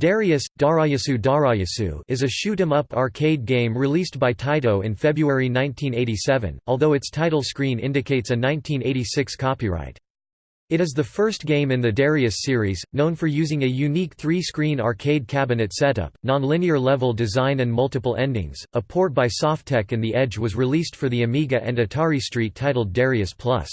Darius, Darayasu Darayasu is a shoot-'em-up arcade game released by Taito in February 1987, although its title screen indicates a 1986 copyright. It is the first game in the Darius series, known for using a unique three-screen arcade cabinet setup, non-linear level design and multiple endings. A port by Softek and The Edge was released for the Amiga and Atari ST titled Darius Plus.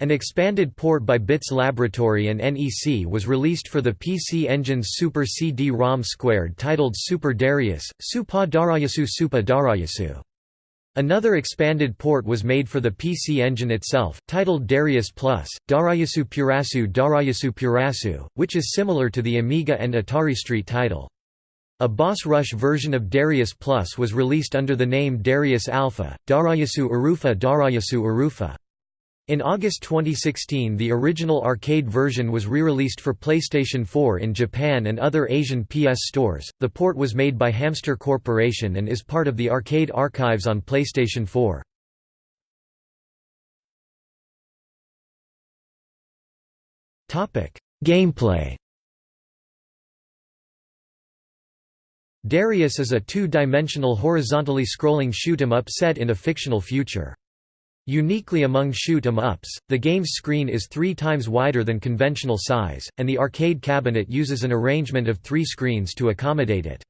An expanded port by Bits Laboratory and NEC was released for the PC Engine's Super CD-ROM squared titled Super Darius, Supa Darayasu Supa Darayasu. Another expanded port was made for the PC Engine itself, titled Darius Plus, Darayasu Purasu Darayasu Purasu, which is similar to the Amiga and Atari ST title. A boss rush version of Darius Plus was released under the name Darius Alpha, Darayasu Urufa Darayasu Urufa. In August 2016 the original arcade version was re-released for PlayStation 4 in Japan and other Asian PS stores. The port was made by Hamster Corporation and is part of the arcade archives on PlayStation 4. Topic: Gameplay. Darius is a two-dimensional horizontally scrolling shoot 'em up set in a fictional future. Uniquely among shoot-em-ups, the game's screen is three times wider than conventional size, and the arcade cabinet uses an arrangement of three screens to accommodate it.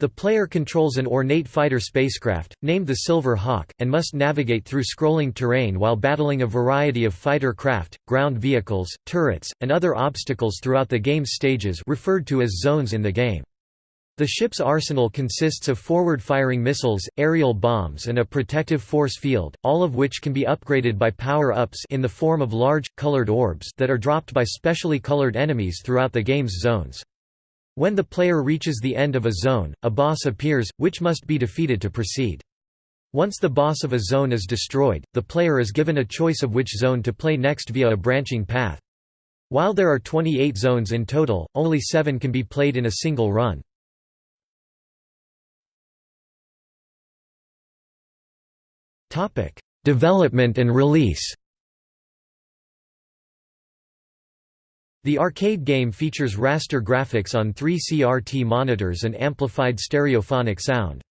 The player controls an ornate fighter spacecraft, named the Silver Hawk, and must navigate through scrolling terrain while battling a variety of fighter craft, ground vehicles, turrets, and other obstacles throughout the game's stages referred to as zones in the game. The ship's arsenal consists of forward-firing missiles, aerial bombs and a protective force field, all of which can be upgraded by power-ups in the form of large, colored orbs that are dropped by specially colored enemies throughout the game's zones. When the player reaches the end of a zone, a boss appears, which must be defeated to proceed. Once the boss of a zone is destroyed, the player is given a choice of which zone to play next via a branching path. While there are 28 zones in total, only 7 can be played in a single run. Topic: Development and release. The arcade game features raster graphics on three CRT monitors and amplified stereophonic sound.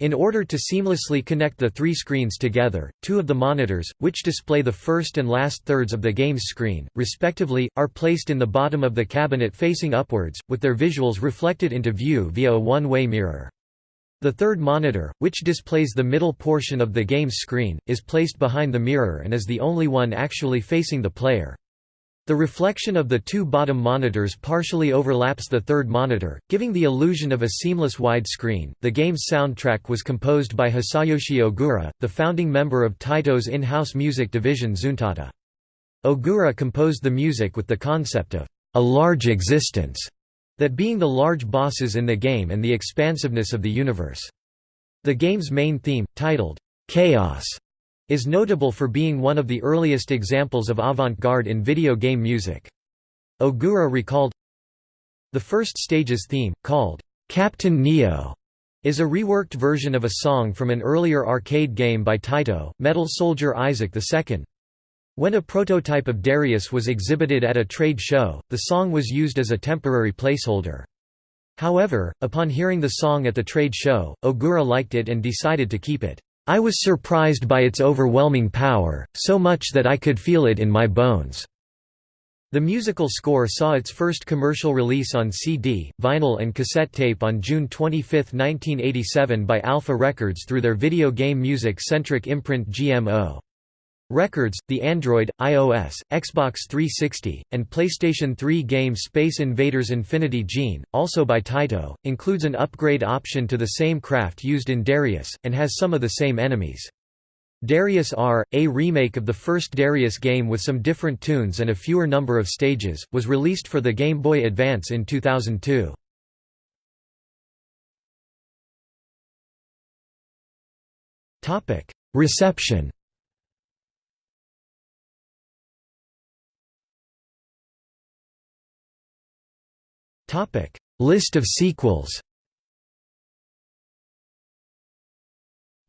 In order to seamlessly connect the three screens together, two of the monitors, which display the first and last thirds of the game's screen, respectively, are placed in the bottom of the cabinet facing upwards, with their visuals reflected into view via a one-way mirror. The third monitor, which displays the middle portion of the game's screen, is placed behind the mirror and is the only one actually facing the player. The reflection of the two bottom monitors partially overlaps the third monitor, giving the illusion of a seamless widescreen. The game's soundtrack was composed by Hisayoshi Ogura, the founding member of Taito's in-house music division Zuntata. Ogura composed the music with the concept of a large existence that being the large bosses in the game and the expansiveness of the universe. The game's main theme, titled, Chaos, is notable for being one of the earliest examples of avant-garde in video game music. Ogura recalled, The first stage's theme, called, Captain Neo, is a reworked version of a song from an earlier arcade game by Taito, Metal Soldier Isaac II. When a prototype of Darius was exhibited at a trade show, the song was used as a temporary placeholder. However, upon hearing the song at the trade show, Ogura liked it and decided to keep it. I was surprised by its overwhelming power, so much that I could feel it in my bones. The musical score saw its first commercial release on CD, vinyl and cassette tape on June 25, 1987 by Alpha Records through their video game music-centric imprint GMO. Records, the Android, iOS, Xbox 360, and PlayStation 3 game Space Invaders Infinity Gene, also by Taito, includes an upgrade option to the same craft used in Darius, and has some of the same enemies. Darius R, a remake of the first Darius game with some different tunes and a fewer number of stages, was released for the Game Boy Advance in 2002. Reception Topic: List of sequels.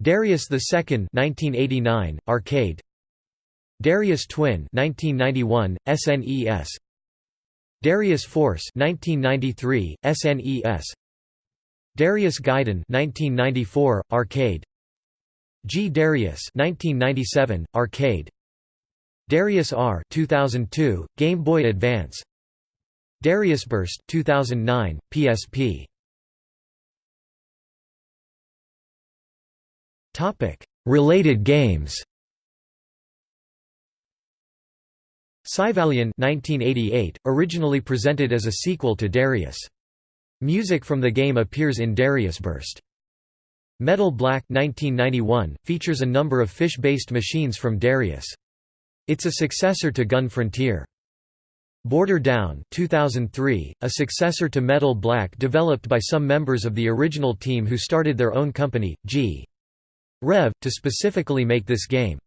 Darius II 1989 arcade. Darius Twin 1991 SNES Darius Force 1993 SNES Darius Gaiden 1994 arcade. G. Darius 1997 arcade. Darius R 2002 Game Boy Advance Darius Burst 2009 PSP Topic. Related games Syvalion 1988 originally presented as a sequel to Darius. Music from the game appears in Darius Burst. Metal Black 1991 features a number of fish-based machines from Darius. It's a successor to Gun Frontier. Border Down 2003, a successor to Metal Black developed by some members of the original team who started their own company, G. Rev, to specifically make this game.